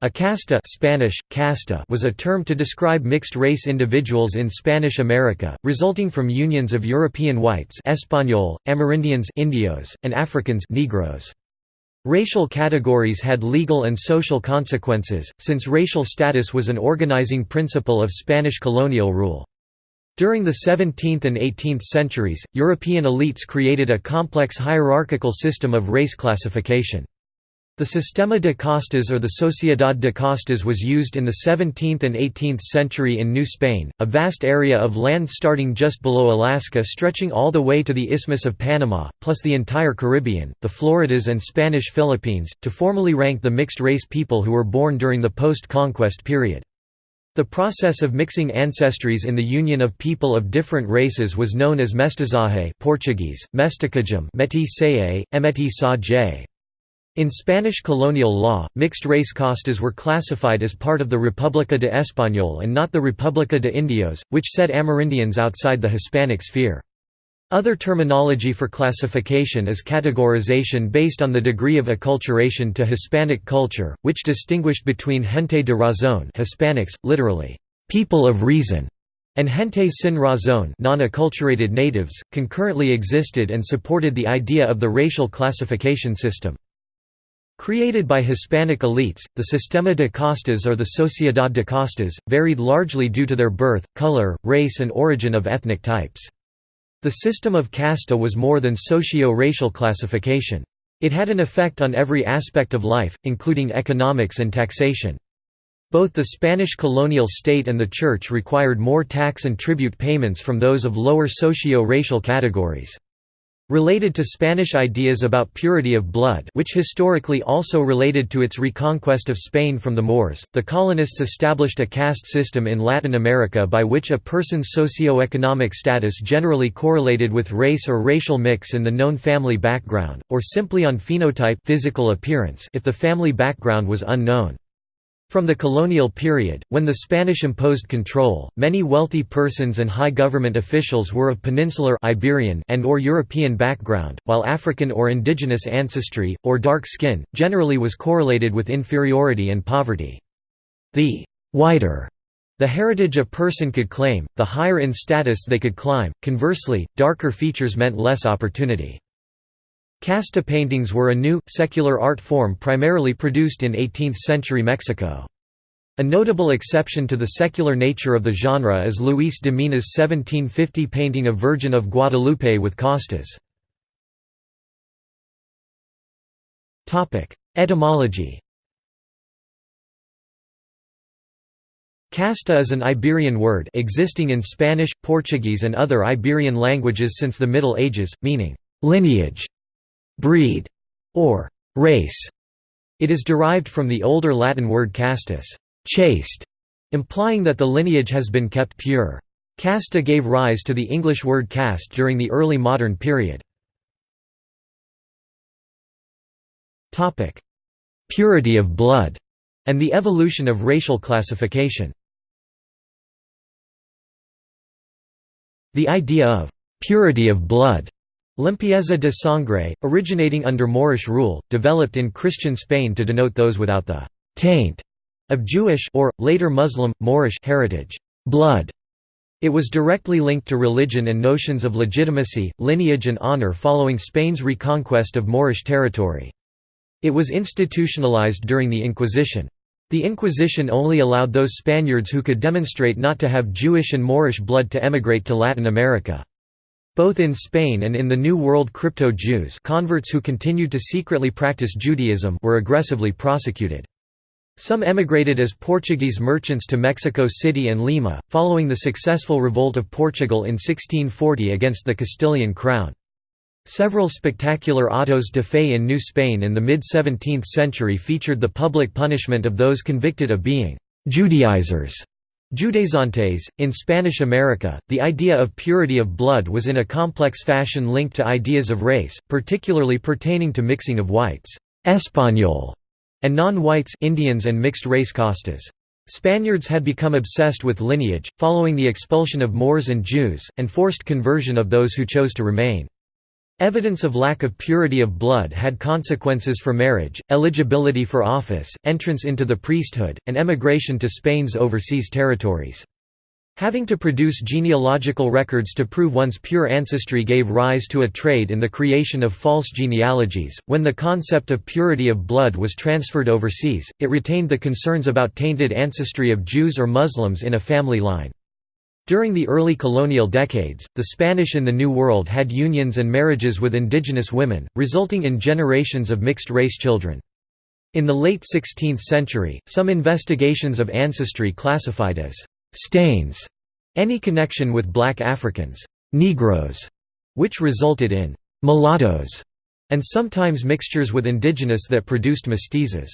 A casta Spanish, casta was a term to describe mixed-race individuals in Spanish America, resulting from unions of European whites Español, Amerindians Indios, and Africans Negros. Racial categories had legal and social consequences, since racial status was an organizing principle of Spanish colonial rule. During the 17th and 18th centuries, European elites created a complex hierarchical system of race classification. The Sistema de Castas or the Sociedad de Castas was used in the 17th and 18th century in New Spain, a vast area of land starting just below Alaska stretching all the way to the Isthmus of Panama, plus the entire Caribbean, the Floridas and Spanish Philippines, to formally rank the mixed-race people who were born during the post-conquest period. The process of mixing ancestries in the union of people of different races was known as mestizaje Portuguese, mesticagem metisaje, emetisaje. In Spanish colonial law, mixed-race castas were classified as part of the República de Español and not the República de Indios, which set Amerindians outside the Hispanic sphere. Other terminology for classification is categorization based on the degree of acculturation to Hispanic culture, which distinguished between gente de razón Hispanics, literally, people of reason, and gente sin razón non-acculturated natives, concurrently existed and supported the idea of the racial classification system. Created by Hispanic elites, the Sistema de Castas or the Sociedad de Castas, varied largely due to their birth, color, race and origin of ethnic types. The system of casta was more than socio-racial classification. It had an effect on every aspect of life, including economics and taxation. Both the Spanish colonial state and the church required more tax and tribute payments from those of lower socio-racial categories. Related to Spanish ideas about purity of blood which historically also related to its reconquest of Spain from the Moors, the colonists established a caste system in Latin America by which a person's socio-economic status generally correlated with race or racial mix in the known family background, or simply on phenotype physical appearance if the family background was unknown. From the colonial period, when the Spanish imposed control, many wealthy persons and high government officials were of peninsular Iberian and or European background, while African or indigenous ancestry, or dark skin, generally was correlated with inferiority and poverty. The «whiter» the heritage a person could claim, the higher in status they could climb, conversely, darker features meant less opportunity. Casta paintings were a new, secular art form primarily produced in 18th-century Mexico. A notable exception to the secular nature of the genre is Luis de Mena's 1750 painting of Virgin of Guadalupe with castas. Etymology Casta is an Iberian word existing in Spanish, Portuguese and other Iberian languages since the Middle Ages, meaning «lineage» breed, or race. It is derived from the older Latin word castus, chaste, implying that the lineage has been kept pure. Casta gave rise to the English word caste during the early modern period. Purity of blood, and the evolution of racial classification. The idea of purity of blood Limpieza de sangre, originating under Moorish rule, developed in Christian Spain to denote those without the «taint» of Jewish or, later Muslim, Moorish heritage blood. It was directly linked to religion and notions of legitimacy, lineage and honor following Spain's reconquest of Moorish territory. It was institutionalized during the Inquisition. The Inquisition only allowed those Spaniards who could demonstrate not to have Jewish and Moorish blood to emigrate to Latin America. Both in Spain and in the New World crypto-Jews converts who continued to secretly practice Judaism were aggressively prosecuted. Some emigrated as Portuguese merchants to Mexico City and Lima, following the successful revolt of Portugal in 1640 against the Castilian crown. Several spectacular autos de fe in New Spain in the mid-17th century featured the public punishment of those convicted of being «Judaizers» Judaizantes, in Spanish America, the idea of purity of blood was in a complex fashion linked to ideas of race, particularly pertaining to mixing of whites Español, and non-whites Indians and mixed-race castas. Spaniards had become obsessed with lineage, following the expulsion of Moors and Jews, and forced conversion of those who chose to remain. Evidence of lack of purity of blood had consequences for marriage, eligibility for office, entrance into the priesthood, and emigration to Spain's overseas territories. Having to produce genealogical records to prove one's pure ancestry gave rise to a trade in the creation of false genealogies. When the concept of purity of blood was transferred overseas, it retained the concerns about tainted ancestry of Jews or Muslims in a family line. During the early colonial decades, the Spanish in the New World had unions and marriages with indigenous women, resulting in generations of mixed-race children. In the late 16th century, some investigations of ancestry classified as «stains» any connection with black Africans Negroes, which resulted in «mulattoes» and sometimes mixtures with indigenous that produced mestizos.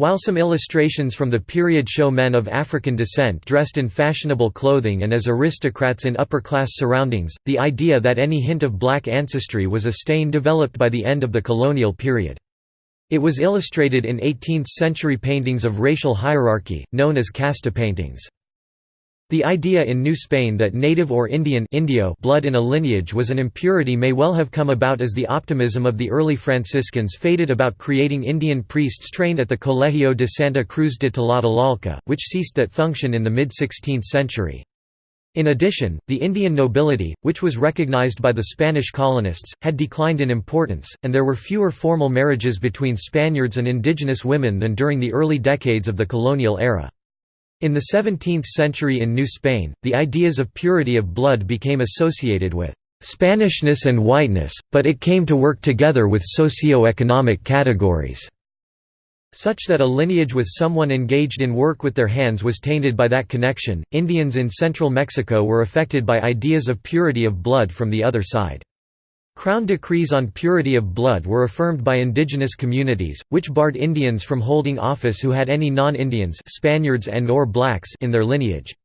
While some illustrations from the period show men of African descent dressed in fashionable clothing and as aristocrats in upper-class surroundings, the idea that any hint of black ancestry was a stain developed by the end of the colonial period. It was illustrated in 18th-century paintings of racial hierarchy, known as casta paintings. The idea in New Spain that native or Indian Indio blood in a lineage was an impurity may well have come about as the optimism of the early Franciscans faded about creating Indian priests trained at the Colegio de Santa Cruz de Tlatelolco, which ceased that function in the mid-16th century. In addition, the Indian nobility, which was recognized by the Spanish colonists, had declined in importance, and there were fewer formal marriages between Spaniards and indigenous women than during the early decades of the colonial era. In the 17th century in New Spain, the ideas of purity of blood became associated with Spanishness and whiteness, but it came to work together with socio-economic categories, such that a lineage with someone engaged in work with their hands was tainted by that connection. Indians in central Mexico were affected by ideas of purity of blood from the other side. Crown decrees on purity of blood were affirmed by indigenous communities, which barred Indians from holding office who had any non-Indians Spaniards and or blacks in their lineage.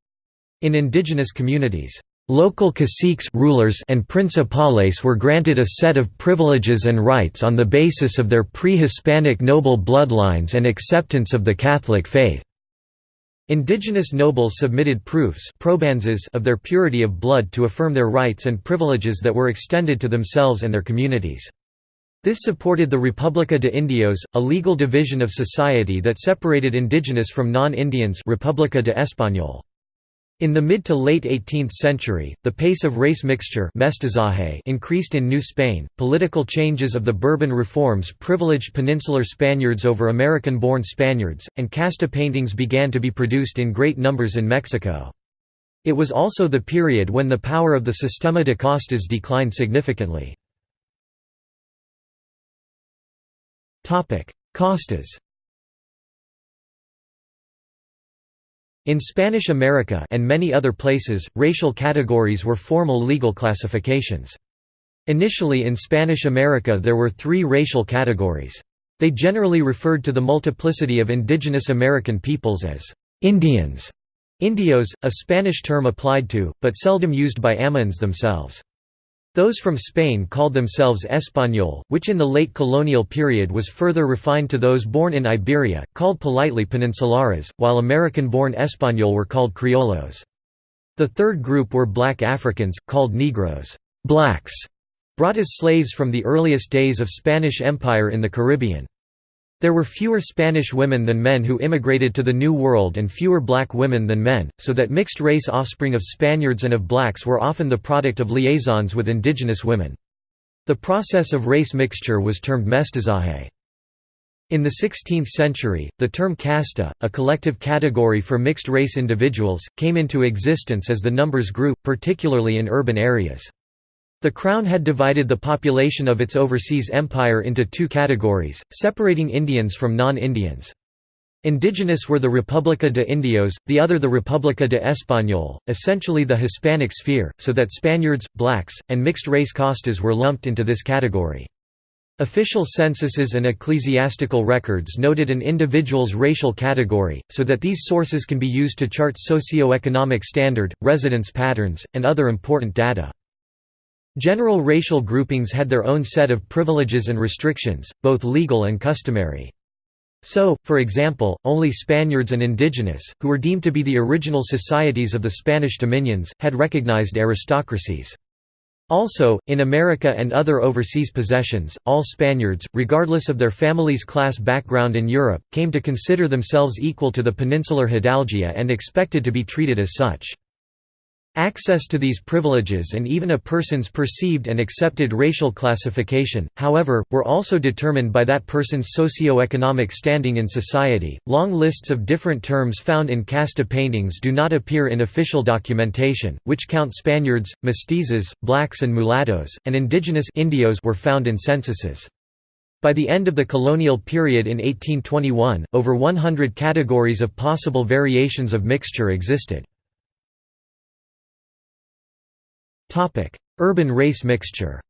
In indigenous communities, local caciques rulers and principales were granted a set of privileges and rights on the basis of their pre-Hispanic noble bloodlines and acceptance of the Catholic faith. Indigenous nobles submitted proofs of their purity of blood to affirm their rights and privileges that were extended to themselves and their communities. This supported the República de Indios, a legal division of society that separated indigenous from non-Indians República de Español. In the mid to late 18th century, the pace of race mixture increased in New Spain. Political changes of the Bourbon reforms privileged peninsular Spaniards over American-born Spaniards, and casta paintings began to be produced in great numbers in Mexico. It was also the period when the power of the Sistema de Castas declined significantly. Castas In Spanish America and many other places, racial categories were formal legal classifications. Initially in Spanish America there were three racial categories. They generally referred to the multiplicity of indigenous American peoples as «Indians», Indios, a Spanish term applied to, but seldom used by Amans themselves. Those from Spain called themselves Español, which in the late colonial period was further refined to those born in Iberia, called politely Peninsulares, while American-born Español were called Criollos. The third group were black Africans, called Negros blacks", brought as slaves from the earliest days of Spanish Empire in the Caribbean. There were fewer Spanish women than men who immigrated to the New World and fewer black women than men, so that mixed-race offspring of Spaniards and of blacks were often the product of liaisons with indigenous women. The process of race mixture was termed mestizaje. In the 16th century, the term casta, a collective category for mixed-race individuals, came into existence as the numbers grew, particularly in urban areas. The Crown had divided the population of its overseas empire into two categories, separating Indians from non-Indians. Indigenous were the República de Indios, the other the República de Español, essentially the Hispanic sphere, so that Spaniards, blacks, and mixed-race Castas were lumped into this category. Official censuses and ecclesiastical records noted an individual's racial category, so that these sources can be used to chart socio-economic standard, residence patterns, and other important data. General racial groupings had their own set of privileges and restrictions, both legal and customary. So, for example, only Spaniards and indigenous, who were deemed to be the original societies of the Spanish dominions, had recognized aristocracies. Also, in America and other overseas possessions, all Spaniards, regardless of their family's class background in Europe, came to consider themselves equal to the peninsular Hidalguía and expected to be treated as such. Access to these privileges and even a person's perceived and accepted racial classification, however, were also determined by that person's socio-economic standing in society. Long lists of different terms found in casta paintings do not appear in official documentation, which count Spaniards, mestizos, blacks and mulattoes, and indigenous indios were found in censuses. By the end of the colonial period in 1821, over 100 categories of possible variations of mixture existed. Urban race mixture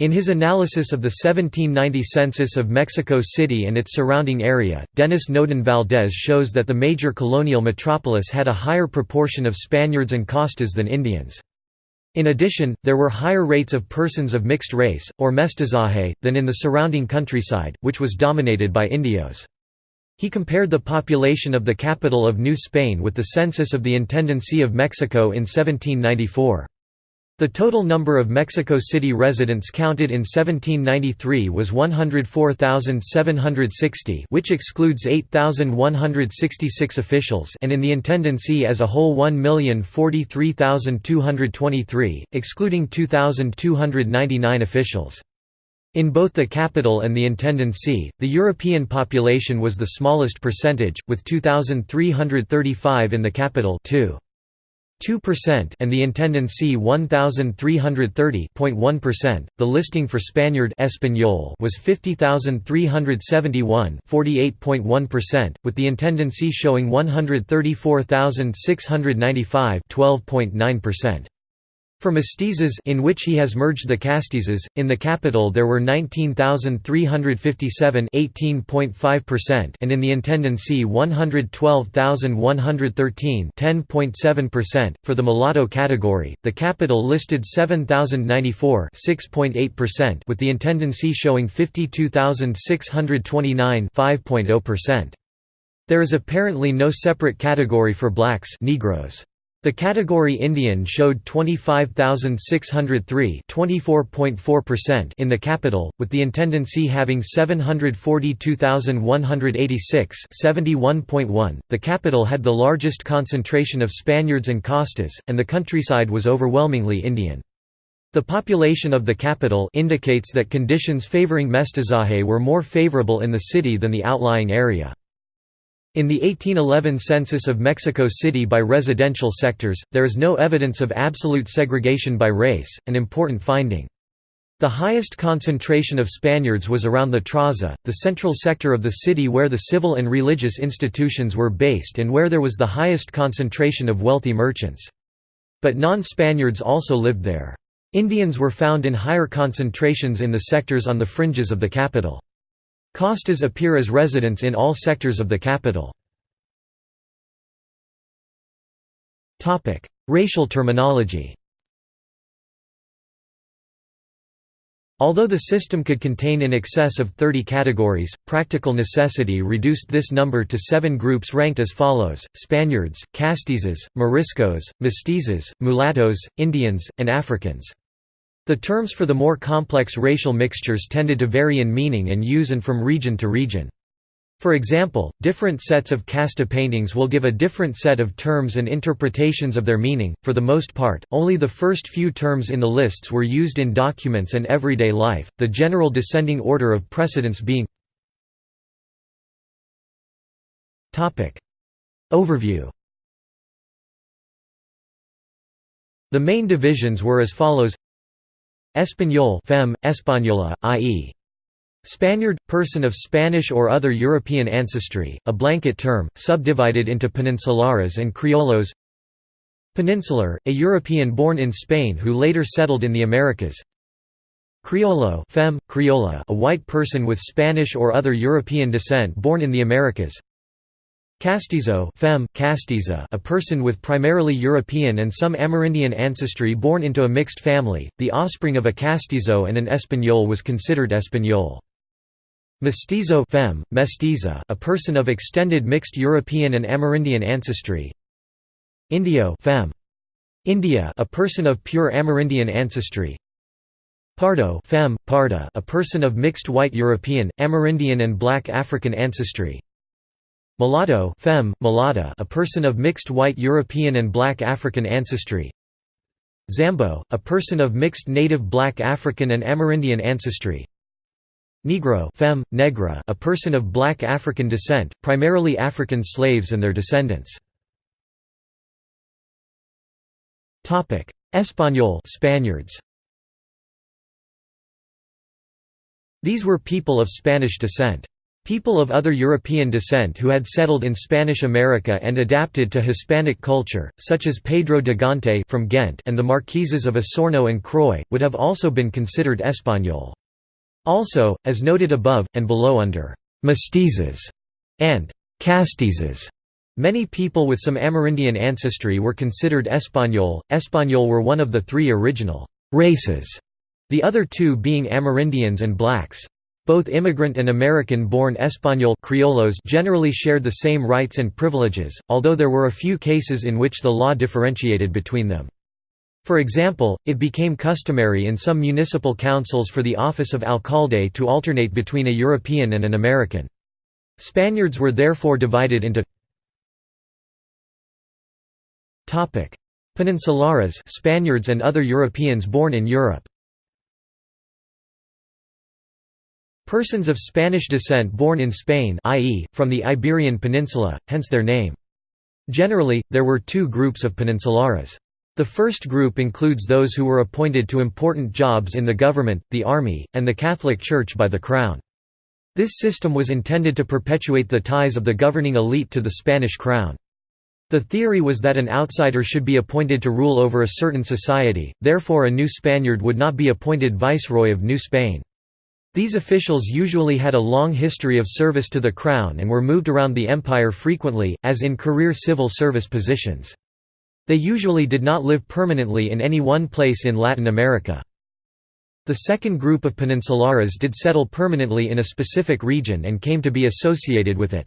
In his analysis of the 1790 census of Mexico City and its surrounding area, Dennis Nodin Valdés shows that the major colonial metropolis had a higher proportion of Spaniards and Castas than Indians. In addition, there were higher rates of persons of mixed race, or mestizaje, than in the surrounding countryside, which was dominated by Indios. He compared the population of the capital of New Spain with the census of the Intendancy of Mexico in 1794. The total number of Mexico City residents counted in 1793 was 104,760 which excludes 8,166 officials and in the Intendancy as a whole 1,043,223, excluding 2,299 officials. In both the capital and the intendancy, the European population was the smallest percentage, with 2,335 in the capital 2. 2% and the intendancy 1330.1%. The listing for Spaniard Español was 50,371, 48.1%, with the intendancy showing 134,695, 12.9%. For mestizos in which he has merged the castizos, in the capital there were 19,357 18.5% and in the Intendancy 112,113 10.7%. For the mulatto category, the capital listed 7,094 6.8% with the Intendancy showing 52,629 5.0%. There is apparently no separate category for blacks Negroes. The category Indian showed 25,603 in the capital, with the Intendancy having 742,186 .The capital had the largest concentration of Spaniards and Castas, and the countryside was overwhelmingly Indian. The population of the capital indicates that conditions favoring mestizaje were more favorable in the city than the outlying area. In the 1811 census of Mexico City by residential sectors, there is no evidence of absolute segregation by race, an important finding. The highest concentration of Spaniards was around the Traza, the central sector of the city where the civil and religious institutions were based and where there was the highest concentration of wealthy merchants. But non-Spaniards also lived there. Indians were found in higher concentrations in the sectors on the fringes of the capital. Castas appear as residents in all sectors of the capital. Racial terminology Although the system could contain in excess of 30 categories, practical necessity reduced this number to seven groups ranked as follows, Spaniards, Castizos, Moriscos, Mestizos, Mulattoes, Indians, and Africans. The terms for the more complex racial mixtures tended to vary in meaning and use and from region to region. For example, different sets of casta paintings will give a different set of terms and interpretations of their meaning. For the most part, only the first few terms in the lists were used in documents and everyday life, the general descending order of precedence being Topic Overview The main divisions were as follows Español fem, Española, i.e. Spaniard, person of Spanish or other European ancestry, a blanket term, subdivided into peninsulares and criollos. Peninsular, a European born in Spain who later settled in the Americas. Criollo fem, criolla, a white person with Spanish or other European descent born in the Americas Castizo castiza a person with primarily European and some Amerindian ancestry born into a mixed family, the offspring of a castizo and an Español was considered Español. Mestizo femme, mestiza a person of extended mixed European and Amerindian ancestry Indio femme. India a person of pure Amerindian ancestry Pardo femme, Parda a person of mixed white European, Amerindian and black African ancestry Mulatto femme, Mulatta a person of mixed white European and black African ancestry. Zambo, a person of mixed native black African and Amerindian ancestry. Negro femme, negra a person of black African descent, primarily African slaves and their descendants. Español Spaniards. These were people of Spanish descent. People of other European descent who had settled in Spanish America and adapted to Hispanic culture, such as Pedro de Gante from Ghent and the Marquises of Osorno and Croy, would have also been considered Español. Also, as noted above, and below under «mestizos» and «castizos», many people with some Amerindian ancestry were considered Español. Español were one of the three original «races» the other two being Amerindians and blacks. Both immigrant and American-born Español criollos generally shared the same rights and privileges, although there were a few cases in which the law differentiated between them. For example, it became customary in some municipal councils for the office of alcalde to alternate between a European and an American. Spaniards were therefore divided into Peninsulares Spaniards and other Europeans born in Europe Persons of Spanish descent born in Spain i.e., from the Iberian Peninsula, hence their name. Generally, there were two groups of peninsulares. The first group includes those who were appointed to important jobs in the government, the army, and the Catholic Church by the Crown. This system was intended to perpetuate the ties of the governing elite to the Spanish crown. The theory was that an outsider should be appointed to rule over a certain society, therefore a new Spaniard would not be appointed viceroy of New Spain. These officials usually had a long history of service to the crown and were moved around the empire frequently, as in career civil service positions. They usually did not live permanently in any one place in Latin America. The second group of peninsulares did settle permanently in a specific region and came to be associated with it.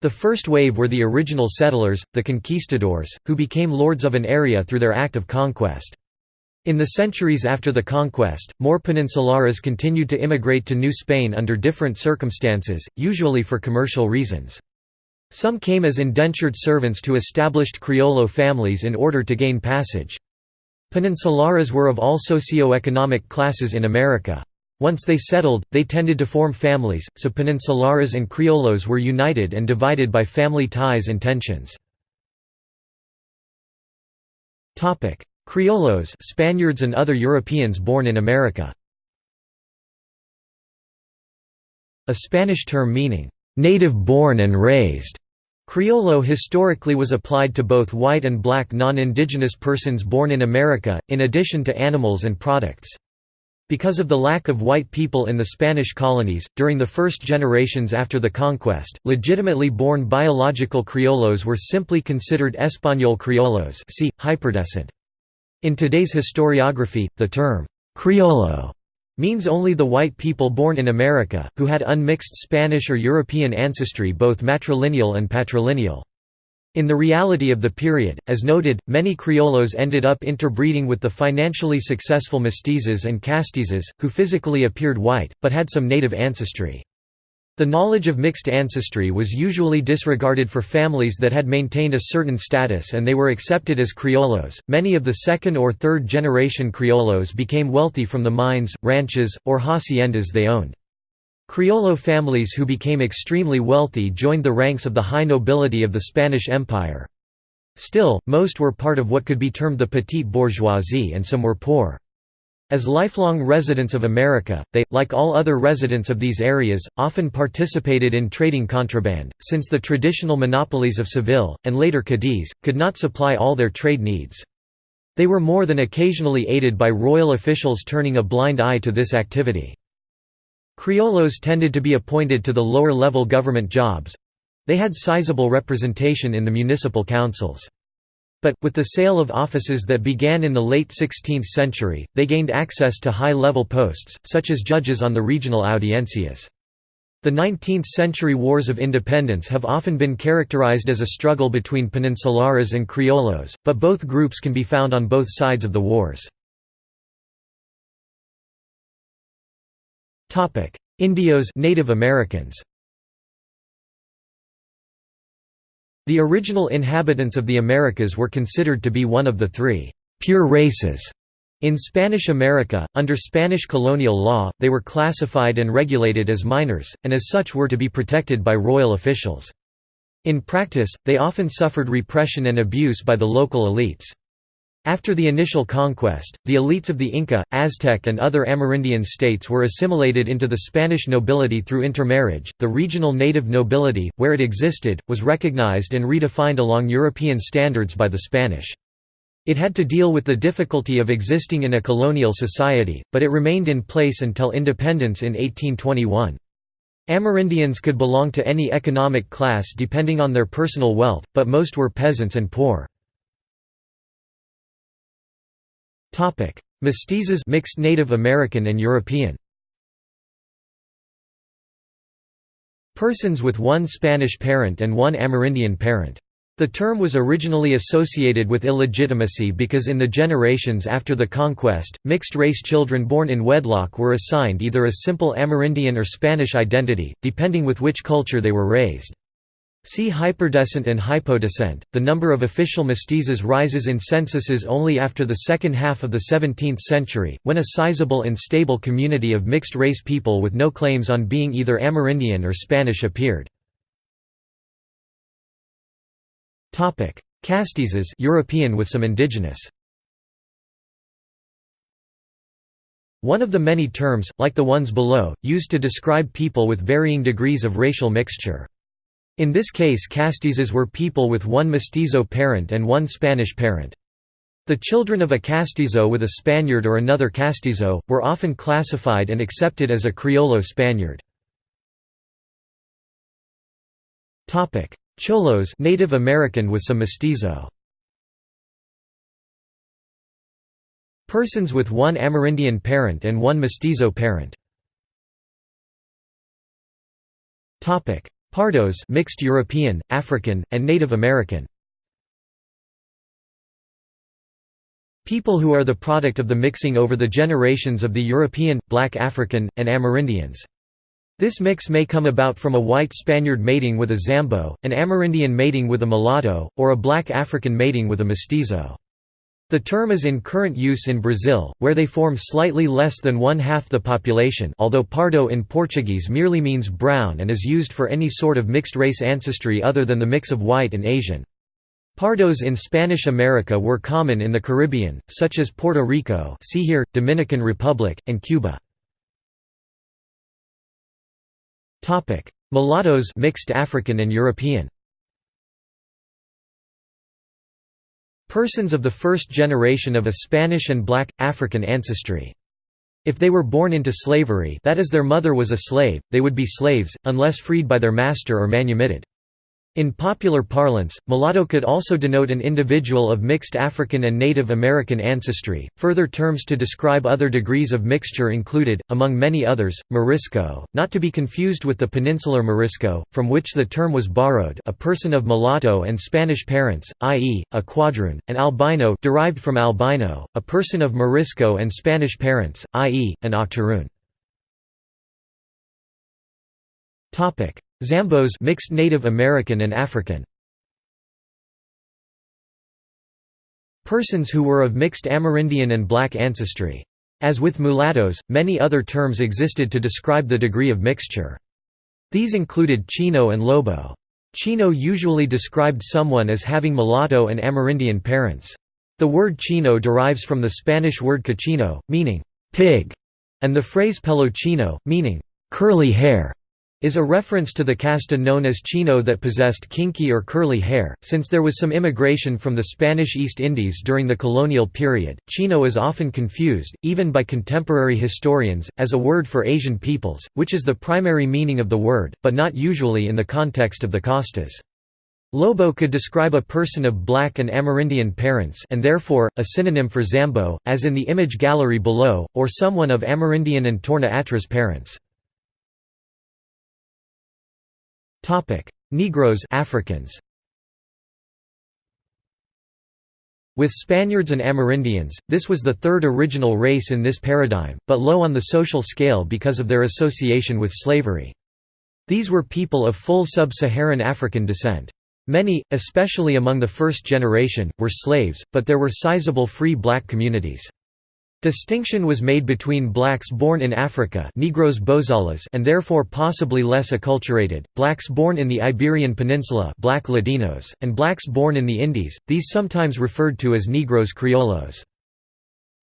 The first wave were the original settlers, the conquistadors, who became lords of an area through their act of conquest. In the centuries after the conquest, more peninsulares continued to immigrate to New Spain under different circumstances, usually for commercial reasons. Some came as indentured servants to established Criollo families in order to gain passage. Peninsulares were of all socio-economic classes in America. Once they settled, they tended to form families, so peninsulares and criollos were united and divided by family ties and tensions. Criollos Spaniards and other Europeans born in America. A Spanish term meaning, "...native-born and raised", Criollo historically was applied to both white and black non-indigenous persons born in America, in addition to animals and products. Because of the lack of white people in the Spanish colonies, during the first generations after the conquest, legitimately born biological criollos were simply considered Español criollos see, hyperdescent. In today's historiography, the term «criollo» means only the white people born in America, who had unmixed Spanish or European ancestry both matrilineal and patrilineal. In the reality of the period, as noted, many criollos ended up interbreeding with the financially successful mestizos and castizos, who physically appeared white, but had some native ancestry. The knowledge of mixed ancestry was usually disregarded for families that had maintained a certain status and they were accepted as criollos. Many of the second or third generation criollos became wealthy from the mines, ranches, or haciendas they owned. Criollo families who became extremely wealthy joined the ranks of the high nobility of the Spanish Empire. Still, most were part of what could be termed the petite bourgeoisie and some were poor. As lifelong residents of America, they, like all other residents of these areas, often participated in trading contraband, since the traditional monopolies of Seville, and later Cadiz, could not supply all their trade needs. They were more than occasionally aided by royal officials turning a blind eye to this activity. Criollos tended to be appointed to the lower-level government jobs—they had sizable representation in the municipal councils. But, with the sale of offices that began in the late 16th century, they gained access to high-level posts, such as judges on the regional audiencias. The 19th-century wars of independence have often been characterized as a struggle between Peninsulares and Criollos, but both groups can be found on both sides of the wars. Indios Native Americans The original inhabitants of the Americas were considered to be one of the three «pure races» In Spanish America, under Spanish colonial law, they were classified and regulated as minors, and as such were to be protected by royal officials. In practice, they often suffered repression and abuse by the local elites. After the initial conquest, the elites of the Inca, Aztec, and other Amerindian states were assimilated into the Spanish nobility through intermarriage. The regional native nobility, where it existed, was recognized and redefined along European standards by the Spanish. It had to deal with the difficulty of existing in a colonial society, but it remained in place until independence in 1821. Amerindians could belong to any economic class depending on their personal wealth, but most were peasants and poor. Mestizos mixed Native American and European Persons with one Spanish parent and one Amerindian parent. The term was originally associated with illegitimacy because in the generations after the conquest, mixed-race children born in wedlock were assigned either a simple Amerindian or Spanish identity, depending with which culture they were raised. See hyperdescent and hypodescent. The number of official mestizos rises in censuses only after the second half of the 17th century, when a sizable and stable community of mixed-race people with no claims on being either Amerindian or Spanish appeared. Topic: Castizos European with some indigenous. One of the many terms, like the ones below, used to describe people with varying degrees of racial mixture. In this case castizos were people with one mestizo parent and one Spanish parent. The children of a castizo with a Spaniard or another castizo, were often classified and accepted as a Criollo Spaniard. Cholos Native American with some mestizo. Persons with one Amerindian parent and one mestizo parent. Pardos mixed European, African, and Native American. People who are the product of the mixing over the generations of the European, Black African, and Amerindians. This mix may come about from a white Spaniard mating with a Zambo, an Amerindian mating with a mulatto, or a black African mating with a mestizo. The term is in current use in Brazil, where they form slightly less than one-half the population although pardo in Portuguese merely means brown and is used for any sort of mixed-race ancestry other than the mix of white and Asian. Pardos in Spanish America were common in the Caribbean, such as Puerto Rico see here, Dominican Republic, and Cuba. Mulattoes mixed African and European Persons of the first generation of a Spanish and black, African ancestry. If they were born into slavery that is their mother was a slave, they would be slaves, unless freed by their master or manumitted. In popular parlance, mulatto could also denote an individual of mixed African and Native American ancestry. Further terms to describe other degrees of mixture included, among many others, Morisco, not to be confused with the peninsular Morisco, from which the term was borrowed, a person of mulatto and Spanish parents, i.e., a quadroon, and albino, derived from albino, a person of Morisco and Spanish parents, i.e., an octoroon. Topic: Zambos mixed Native American and African. Persons who were of mixed Amerindian and black ancestry. As with mulattoes, many other terms existed to describe the degree of mixture. These included Chino and Lobo. Chino usually described someone as having mulatto and Amerindian parents. The word Chino derives from the Spanish word cochino, meaning pig, and the phrase pelo chino, meaning curly hair is a reference to the casta known as Chino that possessed kinky or curly hair. Since there was some immigration from the Spanish East Indies during the colonial period, Chino is often confused, even by contemporary historians, as a word for Asian peoples, which is the primary meaning of the word, but not usually in the context of the castas. Lobo could describe a person of black and Amerindian parents and therefore, a synonym for Zambo, as in the image gallery below, or someone of Amerindian and Torna Atras parents. Negroes Africans With Spaniards and Amerindians, this was the third original race in this paradigm, but low on the social scale because of their association with slavery. These were people of full sub-Saharan African descent. Many, especially among the first generation, were slaves, but there were sizable free black communities. Distinction was made between blacks born in Africa Negros Bozales and therefore possibly less acculturated, blacks born in the Iberian Peninsula black Ladinos, and blacks born in the Indies, these sometimes referred to as Negros Criollos.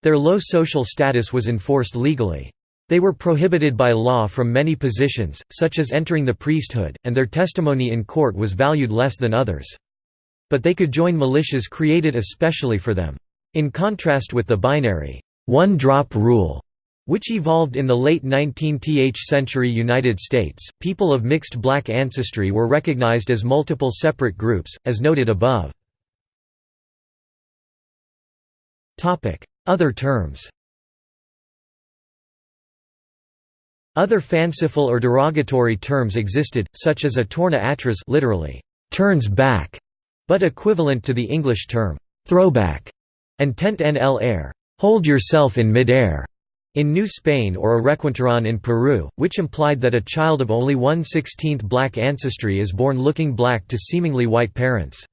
Their low social status was enforced legally. They were prohibited by law from many positions, such as entering the priesthood, and their testimony in court was valued less than others. But they could join militias created especially for them. In contrast with the binary, one-drop rule, which evolved in the late 19th century United States. People of mixed black ancestry were recognized as multiple separate groups, as noted above. Other terms. Other fanciful or derogatory terms existed, such as a torna atrás literally turns back, but equivalent to the English term throwback, and tente en el aire hold yourself in mid-air, in New Spain or a requinterón in Peru, which implied that a child of only 1 16th black ancestry is born looking black to seemingly white parents.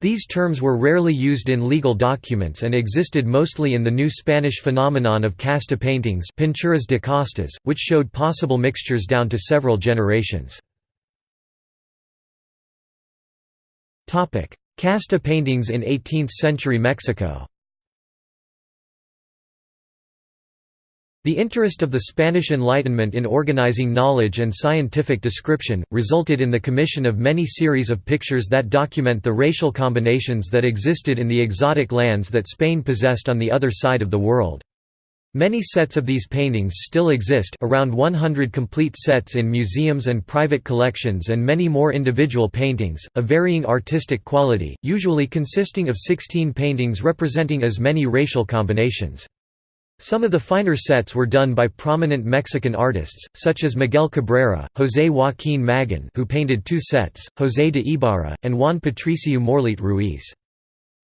These terms were rarely used in legal documents and existed mostly in the New Spanish phenomenon of casta paintings pinturas de castas, which showed possible mixtures down to several generations. Casta paintings in 18th-century Mexico The interest of the Spanish Enlightenment in organizing knowledge and scientific description, resulted in the commission of many series of pictures that document the racial combinations that existed in the exotic lands that Spain possessed on the other side of the world. Many sets of these paintings still exist around 100 complete sets in museums and private collections and many more individual paintings, of varying artistic quality, usually consisting of 16 paintings representing as many racial combinations. Some of the finer sets were done by prominent Mexican artists, such as Miguel Cabrera, José Joaquín Magón who painted two sets, José de Ibarra, and Juan Patricio Morlete Ruiz.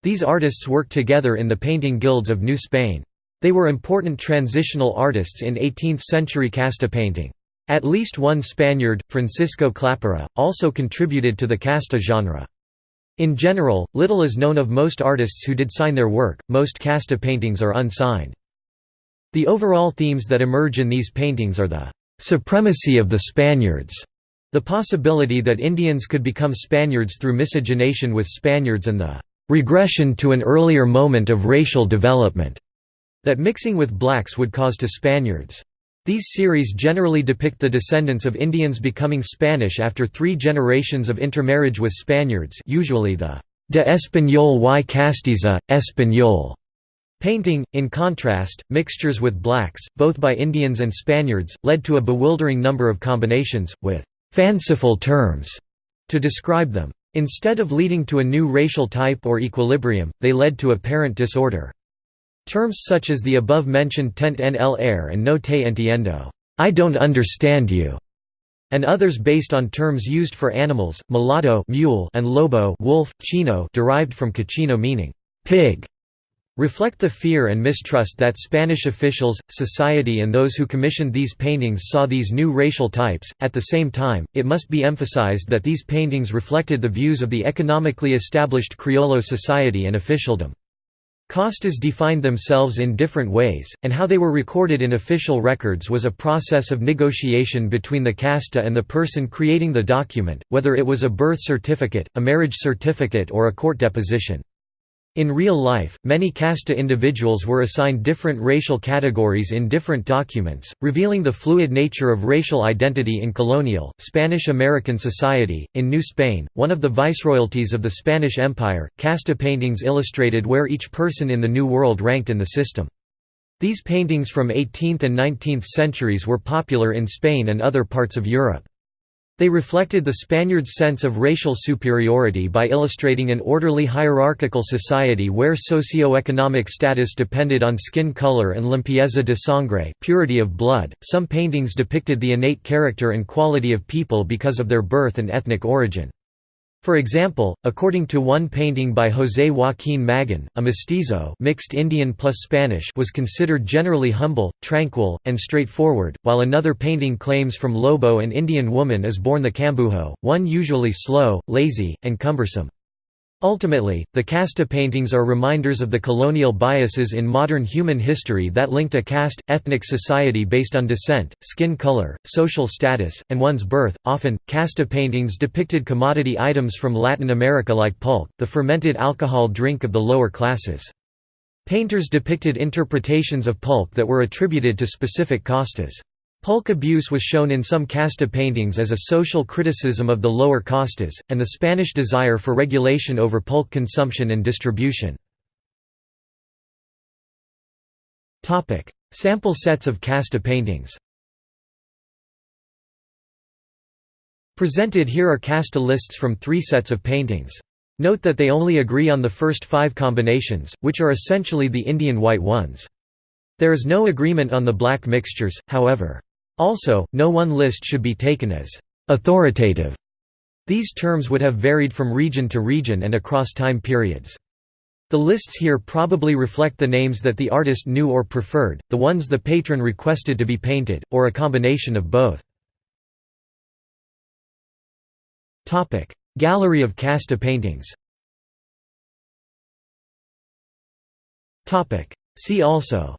These artists worked together in the painting guilds of New Spain. They were important transitional artists in 18th-century casta painting. At least one Spaniard, Francisco Clapera, also contributed to the casta genre. In general, little is known of most artists who did sign their work, most casta paintings are unsigned. The overall themes that emerge in these paintings are the supremacy of the Spaniards, the possibility that Indians could become Spaniards through miscegenation with Spaniards and the regression to an earlier moment of racial development that mixing with blacks would cause to Spaniards. These series generally depict the descendants of Indians becoming Spanish after three generations of intermarriage with Spaniards usually the de Español y Castiza, Español Painting, in contrast, mixtures with blacks, both by Indians and Spaniards, led to a bewildering number of combinations, with «fanciful terms» to describe them. Instead of leading to a new racial type or equilibrium, they led to apparent disorder. Terms such as the above-mentioned tente en el aire and no te entiendo I don't understand you", and others based on terms used for animals, mulatto mule and lobo wolf, chino derived from cochino meaning pig reflect the fear and mistrust that Spanish officials, society, and those who commissioned these paintings saw these new racial types. At the same time, it must be emphasized that these paintings reflected the views of the economically established Criollo society and officialdom. Castas defined themselves in different ways, and how they were recorded in official records was a process of negotiation between the casta and the person creating the document, whether it was a birth certificate, a marriage certificate or a court deposition. In real life, many casta individuals were assigned different racial categories in different documents, revealing the fluid nature of racial identity in colonial, Spanish-American society. In New Spain, one of the viceroyalties of the Spanish Empire, casta paintings illustrated where each person in the New World ranked in the system. These paintings from 18th and 19th centuries were popular in Spain and other parts of Europe. They reflected the Spaniards' sense of racial superiority by illustrating an orderly hierarchical society where socio-economic status depended on skin color and limpieza de sangre purity of blood. Some paintings depicted the innate character and quality of people because of their birth and ethnic origin. For example, according to one painting by José Joaquín Magón, a mestizo mixed Indian plus Spanish was considered generally humble, tranquil, and straightforward, while another painting claims from Lobo an Indian woman is born the Cambujo, one usually slow, lazy, and cumbersome. Ultimately, the casta paintings are reminders of the colonial biases in modern human history that linked a caste, ethnic society based on descent, skin color, social status, and one's birth. Often, casta paintings depicted commodity items from Latin America like pulque, the fermented alcohol drink of the lower classes. Painters depicted interpretations of pulque that were attributed to specific castas. Pulque abuse was shown in some casta paintings as a social criticism of the lower castas, and the Spanish desire for regulation over pulque consumption and distribution. Sample sets of casta paintings Presented here are casta lists from three sets of paintings. Note that they only agree on the first five combinations, which are essentially the Indian white ones. There is no agreement on the black mixtures, however. Also, no one list should be taken as authoritative. These terms would have varied from region to region and across time periods. The lists here probably reflect the names that the artist knew or preferred, the ones the patron requested to be painted, or a combination of both. Gallery of casta paintings See also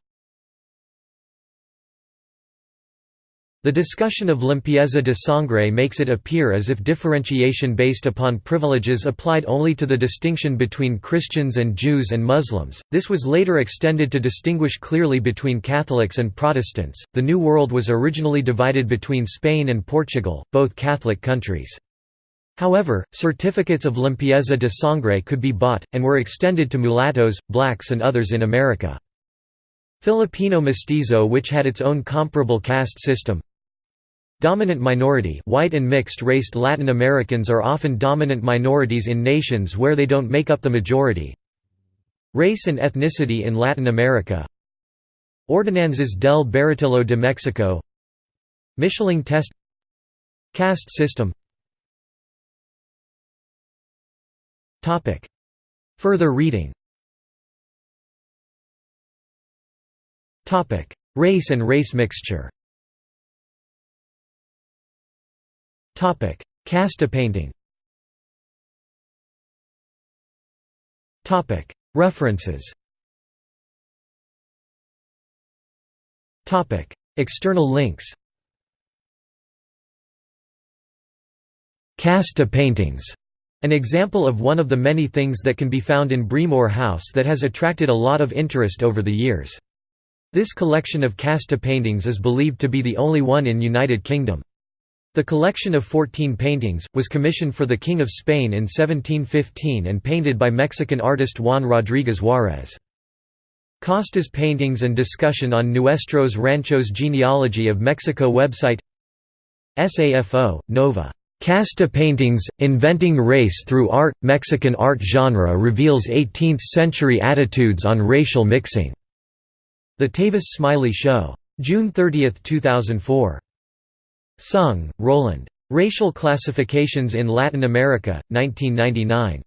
The discussion of limpieza de sangre makes it appear as if differentiation based upon privileges applied only to the distinction between Christians and Jews and Muslims. This was later extended to distinguish clearly between Catholics and Protestants. The New World was originally divided between Spain and Portugal, both Catholic countries. However, certificates of limpieza de sangre could be bought, and were extended to mulattoes, blacks, and others in America. Filipino mestizo which had its own comparable caste system, Dominant minority white and mixed-raced Latin Americans are often dominant minorities in nations where they don't make up the majority. Race and ethnicity in Latin America. Ordenanzas del Baratillo de Mexico. Mischling test. Caste system. Further reading. Race and race mixture Casta painting. Topic: References. Topic: External links. Casta paintings. An example of one of the many things that can be found in Breamore House that has attracted a lot of interest over the years. This collection of casta paintings is believed to be the only one in United Kingdom. The collection of 14 paintings, was commissioned for the King of Spain in 1715 and painted by Mexican artist Juan Rodríguez Juárez. Costa's paintings and discussion on Nuestros Ranchos Genealogy of Mexico website SAFO, Nova. Casta Paintings, Inventing Race Through Art – Mexican art genre reveals 18th-century attitudes on racial mixing. The Tavis Smiley Show. June 30, 2004. Sung, Roland. Racial Classifications in Latin America, 1999.